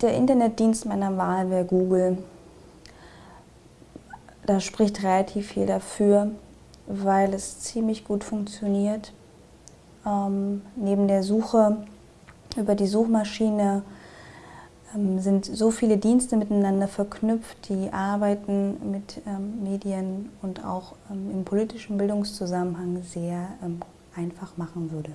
Der Internetdienst meiner Wahl wäre Google. Da spricht relativ viel dafür, weil es ziemlich gut funktioniert. Ähm, neben der Suche über die Suchmaschine ähm, sind so viele Dienste miteinander verknüpft, die Arbeiten mit ähm, Medien und auch ähm, im politischen Bildungszusammenhang sehr ähm, einfach machen würde.